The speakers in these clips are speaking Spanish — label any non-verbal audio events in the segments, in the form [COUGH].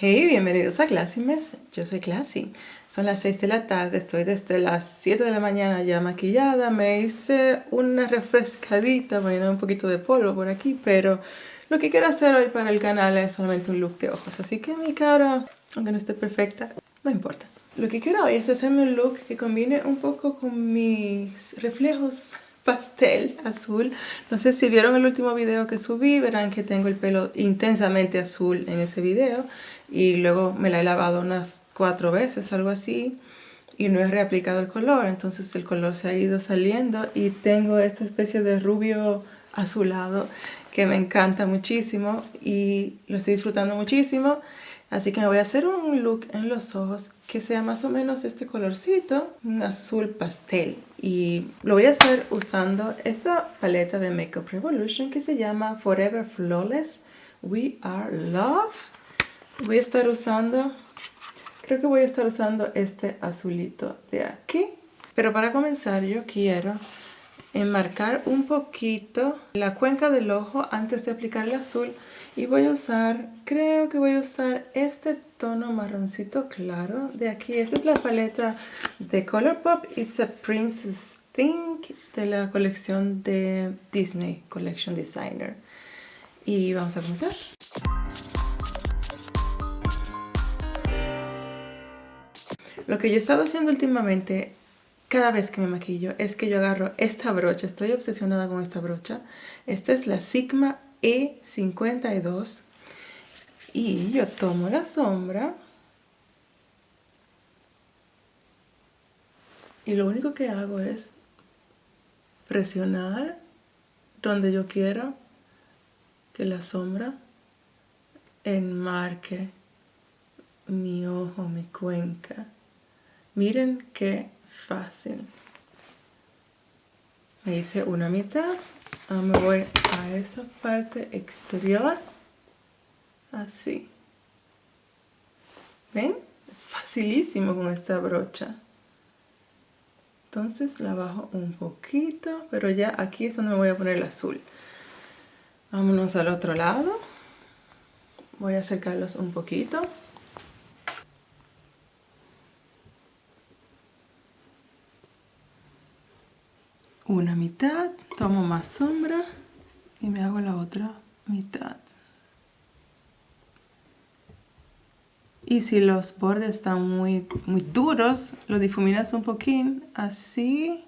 Hey, bienvenidos a Classy Mess. Yo soy Classy. Son las 6 de la tarde, estoy desde las 7 de la mañana ya maquillada. Me hice una refrescadita poniendo un poquito de polvo por aquí, pero lo que quiero hacer hoy para el canal es solamente un look de ojos. Así que mi cara, aunque no esté perfecta, no importa. Lo que quiero hoy es hacerme un look que combine un poco con mis reflejos pastel azul. No sé si vieron el último video que subí, verán que tengo el pelo intensamente azul en ese video. Y luego me la he lavado unas cuatro veces, algo así. Y no he reaplicado el color, entonces el color se ha ido saliendo. Y tengo esta especie de rubio azulado que me encanta muchísimo y lo estoy disfrutando muchísimo. Así que me voy a hacer un look en los ojos que sea más o menos este colorcito, un azul pastel. Y lo voy a hacer usando esta paleta de Makeup Revolution que se llama Forever Flawless We Are Love. Voy a estar usando, creo que voy a estar usando este azulito de aquí. Pero para comenzar yo quiero enmarcar un poquito la cuenca del ojo antes de aplicar el azul y voy a usar, creo que voy a usar este tono marroncito claro de aquí. Esta es la paleta de Colourpop It's a Princess Thing de la colección de Disney Collection Designer. Y vamos a comenzar. Lo que yo he estado haciendo últimamente cada vez que me maquillo es que yo agarro esta brocha, estoy obsesionada con esta brocha. Esta es la Sigma E52 y yo tomo la sombra y lo único que hago es presionar donde yo quiero que la sombra enmarque mi ojo, mi cuenca. Miren qué fácil. Me hice una mitad. Ahora me voy a esa parte exterior. Así. ¿Ven? Es facilísimo con esta brocha. Entonces la bajo un poquito, pero ya aquí es donde me voy a poner el azul. Vámonos al otro lado. Voy a acercarlos un poquito. Una mitad, tomo más sombra y me hago la otra mitad. Y si los bordes están muy, muy duros, lo difuminas un poquín, así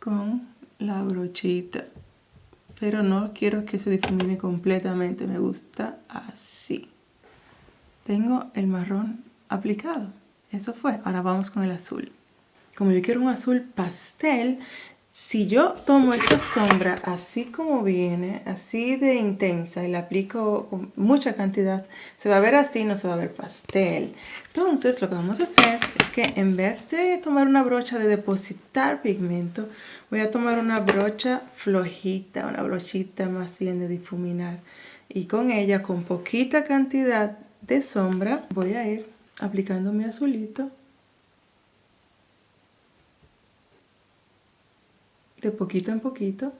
con la brochita. Pero no quiero que se difumine completamente, me gusta así. Tengo el marrón aplicado. Eso fue. Ahora vamos con el azul. Como yo quiero un azul pastel, si yo tomo esta sombra así como viene, así de intensa y la aplico con mucha cantidad, se va a ver así, no se va a ver pastel. Entonces lo que vamos a hacer es que en vez de tomar una brocha de depositar pigmento, voy a tomar una brocha flojita, una brochita más bien de difuminar. Y con ella, con poquita cantidad de sombra, voy a ir aplicando mi azulito de poquito en poquito.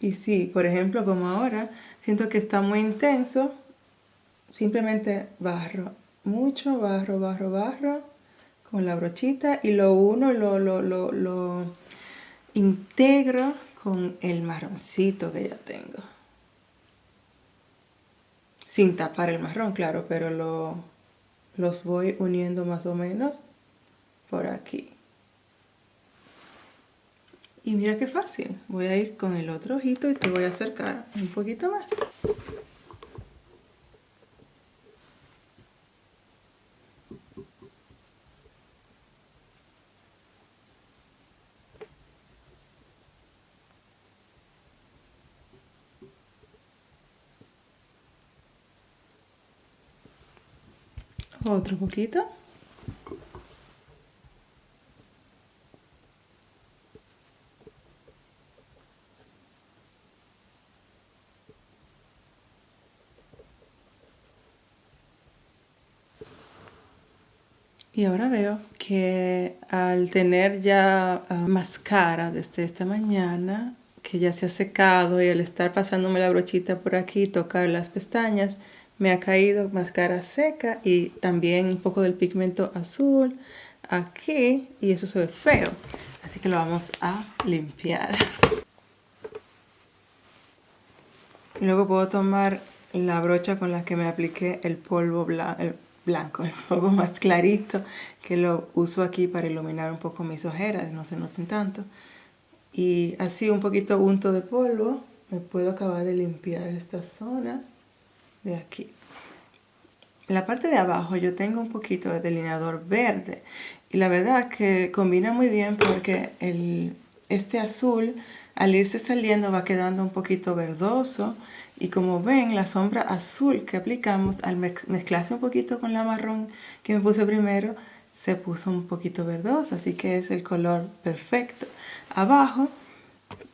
Y si, por ejemplo, como ahora, siento que está muy intenso, simplemente barro, mucho barro, barro, barro, con la brochita y lo uno, lo, lo, lo, lo integro con el marroncito que ya tengo sin tapar el marrón, claro, pero lo, los voy uniendo más o menos por aquí. Y mira qué fácil, voy a ir con el otro ojito y te voy a acercar un poquito más. Otro poquito. Y ahora veo que al tener ya uh, mascara desde esta mañana, que ya se ha secado y al estar pasándome la brochita por aquí, tocar las pestañas, me ha caído máscara seca y también un poco del pigmento azul aquí y eso se ve feo. Así que lo vamos a limpiar. Luego puedo tomar la brocha con la que me apliqué el polvo blanco, [LAUGHS] el polvo más clarito, que lo uso aquí para iluminar un poco mis ojeras, no se noten tanto. Y así un poquito unto de polvo, me puedo acabar de limpiar esta zona de aquí. En la parte de abajo yo tengo un poquito de delineador verde. Y la verdad que combina muy bien porque el, este azul al irse saliendo va quedando un poquito verdoso. Y como ven la sombra azul que aplicamos al mezclarse un poquito con la marrón que me puse primero se puso un poquito verdosa. Así que es el color perfecto. Abajo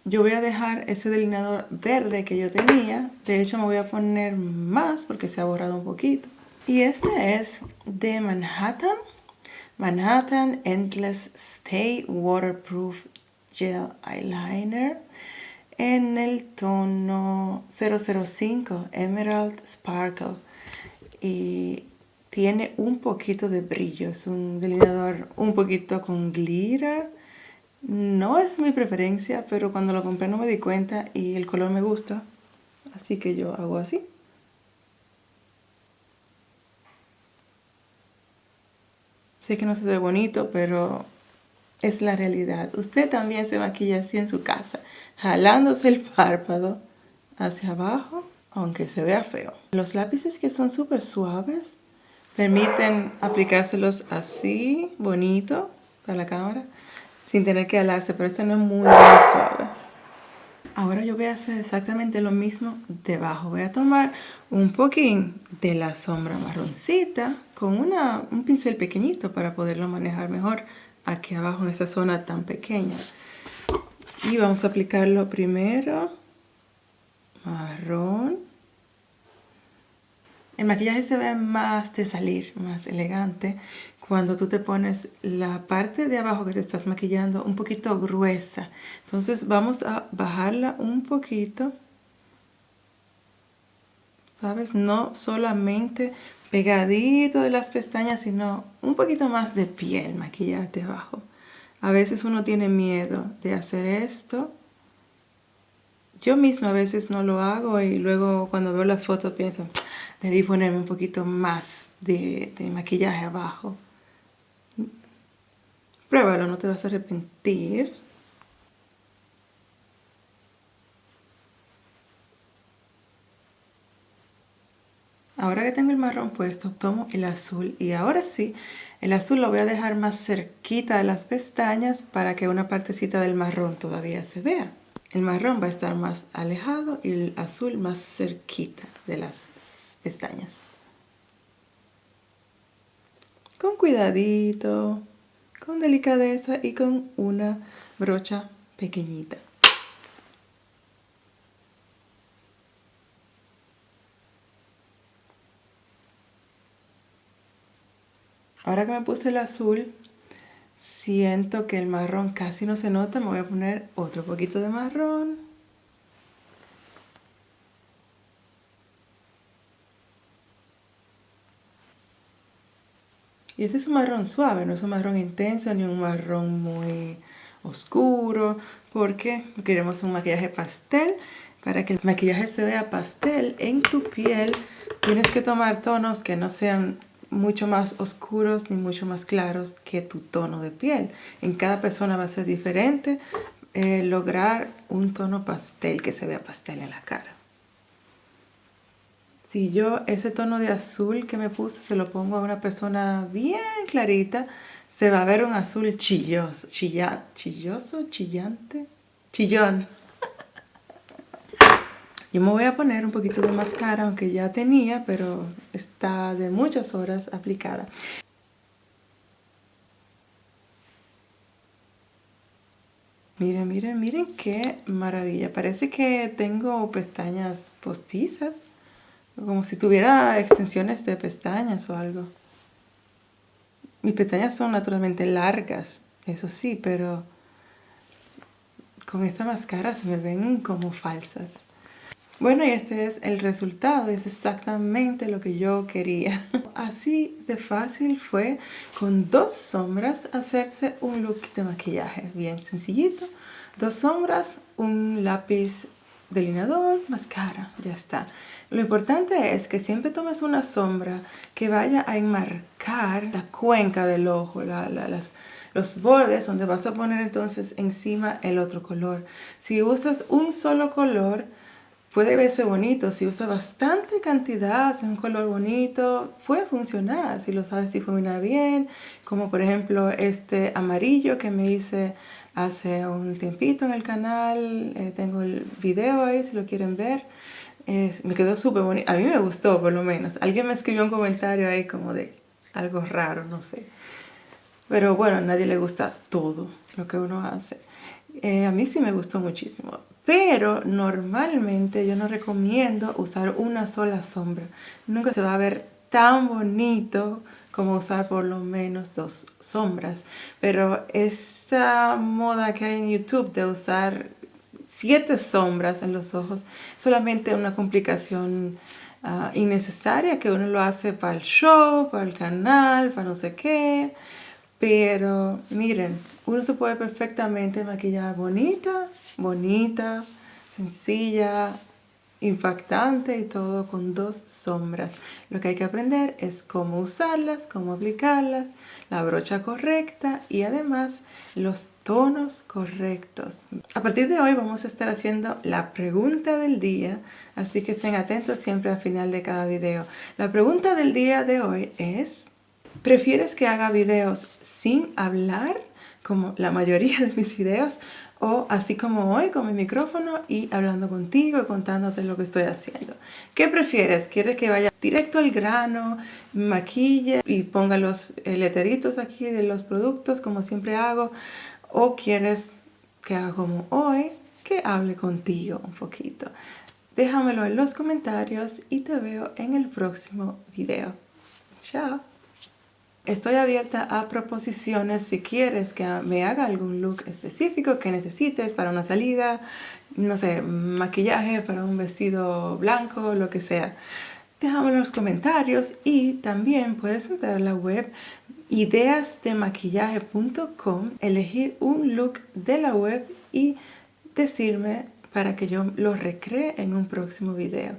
yo voy a dejar ese delineador verde que yo tenía. De hecho me voy a poner más porque se ha borrado un poquito. Y este es de Manhattan. Manhattan Endless Stay Waterproof Gel Eyeliner en el tono 005 Emerald Sparkle. Y tiene un poquito de brillo, es un delineador un poquito con glitter no es mi preferencia pero cuando lo compré no me di cuenta y el color me gusta así que yo hago así Sé que no se ve bonito, pero es la realidad. Usted también se maquilla así en su casa, jalándose el párpado hacia abajo, aunque se vea feo. Los lápices que son súper suaves permiten aplicárselos así, bonito, para la cámara, sin tener que alarse, pero este no es muy, muy suave. Ahora yo voy a hacer exactamente lo mismo debajo. Voy a tomar un poquín de la sombra marroncita con una, un pincel pequeñito para poderlo manejar mejor aquí abajo en esta zona tan pequeña. Y vamos a aplicarlo primero marrón. El maquillaje se ve más de salir, más elegante cuando tú te pones la parte de abajo que te estás maquillando un poquito gruesa. Entonces vamos a bajarla un poquito. ¿Sabes? No solamente pegadito de las pestañas, sino un poquito más de piel maquillarte abajo. A veces uno tiene miedo de hacer esto. Yo misma a veces no lo hago y luego cuando veo las fotos pienso, debí ponerme un poquito más de, de maquillaje abajo. Pruébalo, no te vas a arrepentir. Ahora que tengo el marrón puesto, tomo el azul y ahora sí, el azul lo voy a dejar más cerquita de las pestañas para que una partecita del marrón todavía se vea. El marrón va a estar más alejado y el azul más cerquita de las pestañas. Con cuidadito con delicadeza y con una brocha pequeñita. Ahora que me puse el azul, siento que el marrón casi no se nota. Me voy a poner otro poquito de marrón. Y este es un marrón suave, no es un marrón intenso ni un marrón muy oscuro, porque queremos un maquillaje pastel. Para que el maquillaje se vea pastel en tu piel, tienes que tomar tonos que no sean mucho más oscuros ni mucho más claros que tu tono de piel. En cada persona va a ser diferente eh, lograr un tono pastel que se vea pastel en la cara. Si yo ese tono de azul que me puse se lo pongo a una persona bien clarita, se va a ver un azul chilloso, chilla, chilloso, chillante, chillón. [LAUGHS] Yo me voy a poner un poquito de máscara, aunque ya tenía, pero está de muchas horas aplicada. Miren, miren, miren qué maravilla. Parece que tengo pestañas postizas. Como si tuviera extensiones de pestañas o algo. Mis pestañas son naturalmente largas, eso sí, pero con esta máscara se me ven como falsas. Bueno, y este es el resultado, es exactamente lo que yo quería. [LAUGHS] Así de fácil fue con dos sombras hacerse un look de maquillaje, bien sencillito. Dos sombras, un lápiz delineador, máscara, ya está. Lo importante es que siempre tomes una sombra que vaya a enmarcar la cuenca del ojo, los bordes donde vas a poner entonces encima el otro color. Si usas un solo color, puede verse bonito, si usa bastante cantidad, un color bonito, puede funcionar si lo sabes difuminar bien, como por ejemplo este amarillo que me hice hace un tiempito en el canal, eh, tengo el video ahí si lo quieren ver, me quedó súper bonito, a mí me gustó por lo menos, alguien me escribió un comentario ahí como de algo raro, no sé, pero bueno, a nadie le gusta todo lo que uno hace. Eh, a mí sí me gustó muchísimo, pero normalmente yo no recomiendo usar una sola sombra. Nunca se va a ver tan bonito como usar por lo menos dos sombras. Pero esta moda que hay en YouTube de usar siete sombras en los ojos, solamente una complicación ah, innecesaria que uno lo hace para el show, para el canal, para no sé qué. Pero miren, uno se puede perfectamente maquillar bonita, bonita, sencilla, impactante y todo con dos sombras. Lo que hay que aprender es cómo usarlas, cómo aplicarlas, la brocha correcta y además los tonos correctos. A partir de hoy vamos a estar haciendo la pregunta del día, así que estén atentos siempre al final de cada video. La pregunta del día de hoy es... ¿Prefieres que haga videos sin hablar, como la mayoría de mis videos, o así como hoy con mi micrófono y hablando contigo y contándote lo que estoy haciendo? ¿Qué prefieres? ¿Quieres que vaya directo al grano, maquille y ponga los leteritos aquí de los productos como siempre hago? ¿O quieres que haga como hoy, que hable contigo un poquito? Déjamelo en los comentarios y te veo en el próximo video. Chao. Estoy abierta a proposiciones si quieres que me haga algún look específico que necesites para una salida, no sé, maquillaje para un vestido blanco, lo que sea. Déjame en los comentarios y también puedes entrar a la web ideasdemaquillaje.com, elegir un look de la web y decirme para que yo lo recree en un próximo video.